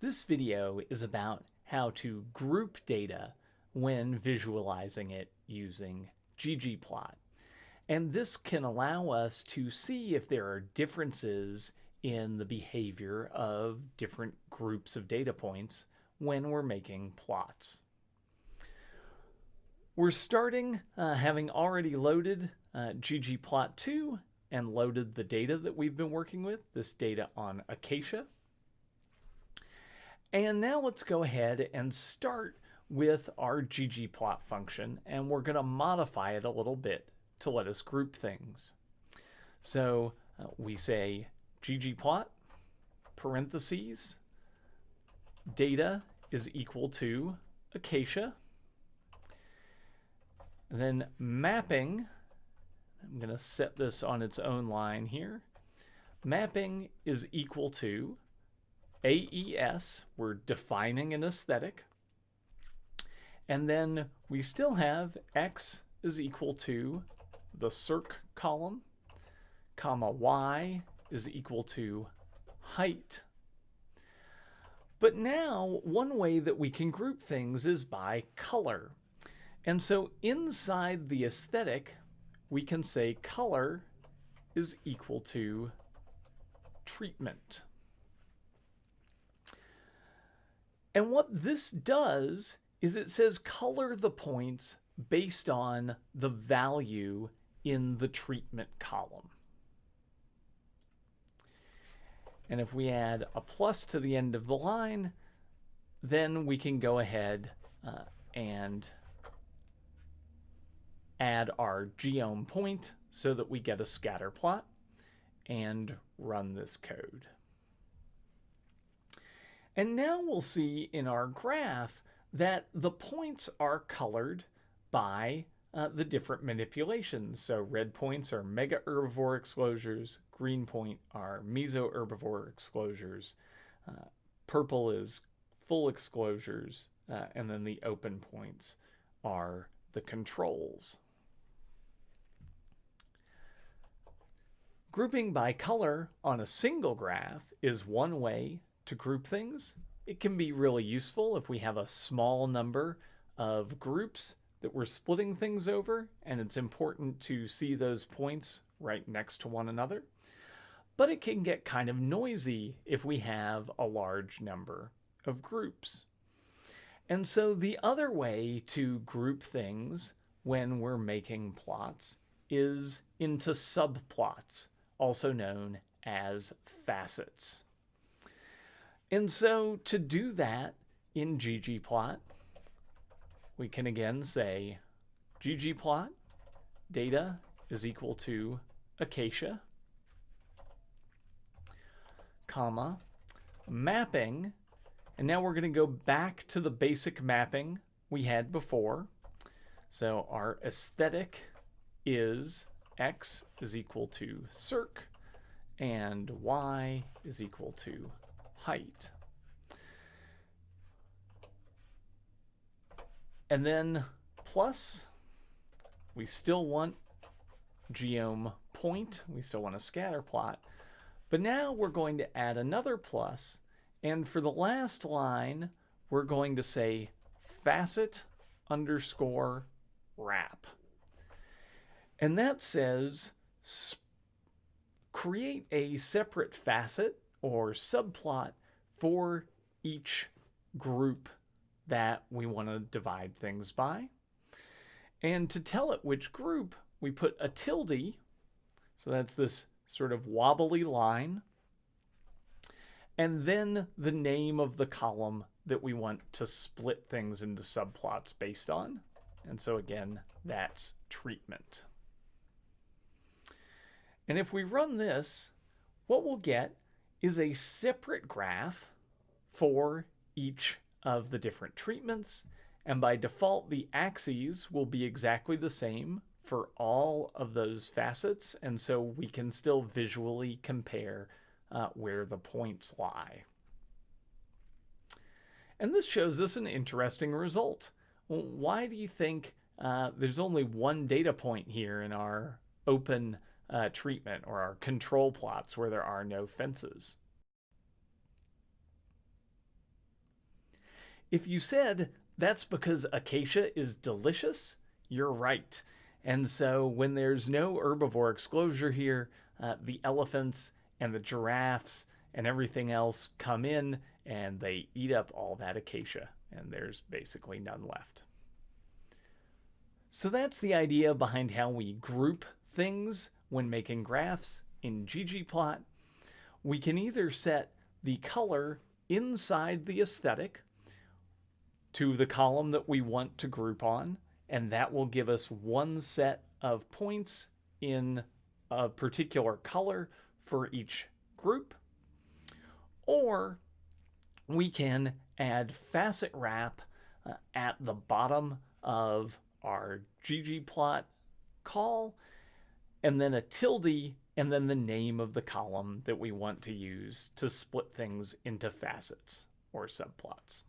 This video is about how to group data when visualizing it using ggplot. And this can allow us to see if there are differences in the behavior of different groups of data points when we're making plots. We're starting uh, having already loaded uh, ggplot2 and loaded the data that we've been working with, this data on Acacia. And now let's go ahead and start with our ggplot function, and we're going to modify it a little bit to let us group things. So uh, we say ggplot, parentheses, data is equal to acacia, and then mapping, I'm going to set this on its own line here, mapping is equal to AES, we're defining an aesthetic. And then we still have X is equal to the circ column, comma Y is equal to height. But now, one way that we can group things is by color. And so inside the aesthetic, we can say color is equal to treatment. And what this does is it says color the points based on the value in the treatment column. And if we add a plus to the end of the line, then we can go ahead uh, and add our geom point so that we get a scatter plot and run this code. And now we'll see in our graph that the points are colored by uh, the different manipulations. So red points are mega herbivore exclosures, green point are meso herbivore exclosures, uh, purple is full exclosures, uh, and then the open points are the controls. Grouping by color on a single graph is one way to group things. It can be really useful if we have a small number of groups that we're splitting things over, and it's important to see those points right next to one another. But it can get kind of noisy if we have a large number of groups. And so the other way to group things when we're making plots is into subplots, also known as facets. And so to do that in ggplot, we can again say ggplot data is equal to acacia, comma, mapping, and now we're going to go back to the basic mapping we had before. So our aesthetic is x is equal to circ and y is equal to height. And then plus, we still want geom point, we still want a scatter plot, but now we're going to add another plus, and for the last line, we're going to say facet underscore wrap. And that says create a separate facet or subplot for each group that we want to divide things by. And to tell it which group, we put a tilde, so that's this sort of wobbly line, and then the name of the column that we want to split things into subplots based on. And so again, that's treatment. And if we run this, what we'll get is a separate graph for each of the different treatments. And by default, the axes will be exactly the same for all of those facets. And so we can still visually compare uh, where the points lie. And this shows us an interesting result. Why do you think uh, there's only one data point here in our open uh, treatment or our control plots where there are no fences. If you said that's because acacia is delicious, you're right. And so when there's no herbivore exclosure here, uh, the elephants and the giraffes and everything else come in and they eat up all that acacia, and there's basically none left. So that's the idea behind how we group things when making graphs in ggplot. We can either set the color inside the aesthetic to the column that we want to group on, and that will give us one set of points in a particular color for each group. Or we can add facet wrap uh, at the bottom of our ggplot call, and then a tilde, and then the name of the column that we want to use to split things into facets or subplots.